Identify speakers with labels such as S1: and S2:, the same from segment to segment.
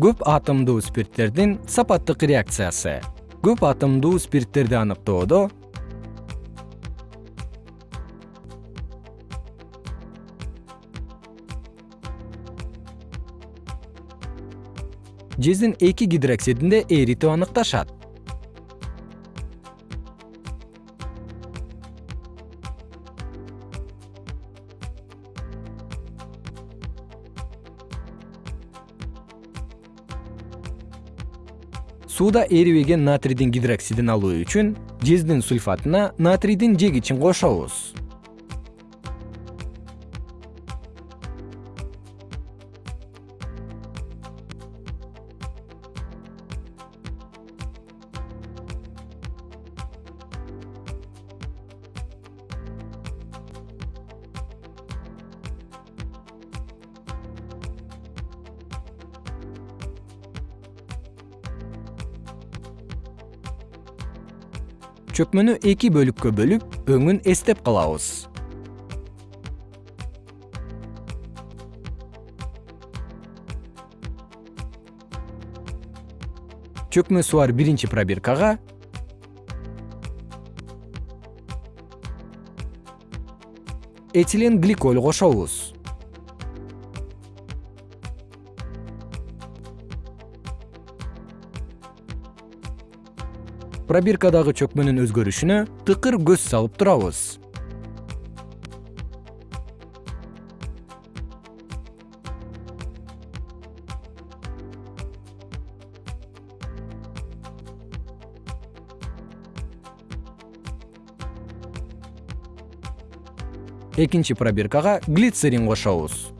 S1: көп атомдуу спирттердин сапаттык реакциясы. Көп атомдуу спирттерди аныктоодо. Жездин эки гидроксидинде эритүү аныкташат сууда эрибеген натрийдин гидроксидин алуу үчүн жездин сульфатына натрийдин жегичин кошобуз чөкмөнү эки бөлүккө бөлүп өңүн эстеп калабыз. Чөкмөсү бар биринчи пробиркага. Этилен гликоль кошобуз пробиркадагы чөкмөнүн өзгөрүшүнө тыкыр көз салып турабыз. Экинчи пробиркага глицерин кошобуз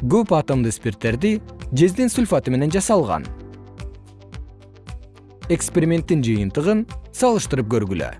S1: көп атомдуу спирттерди жездин сульфаты менен жасалган. Эксперименттин жыйынтыгын салыштырып көргүлө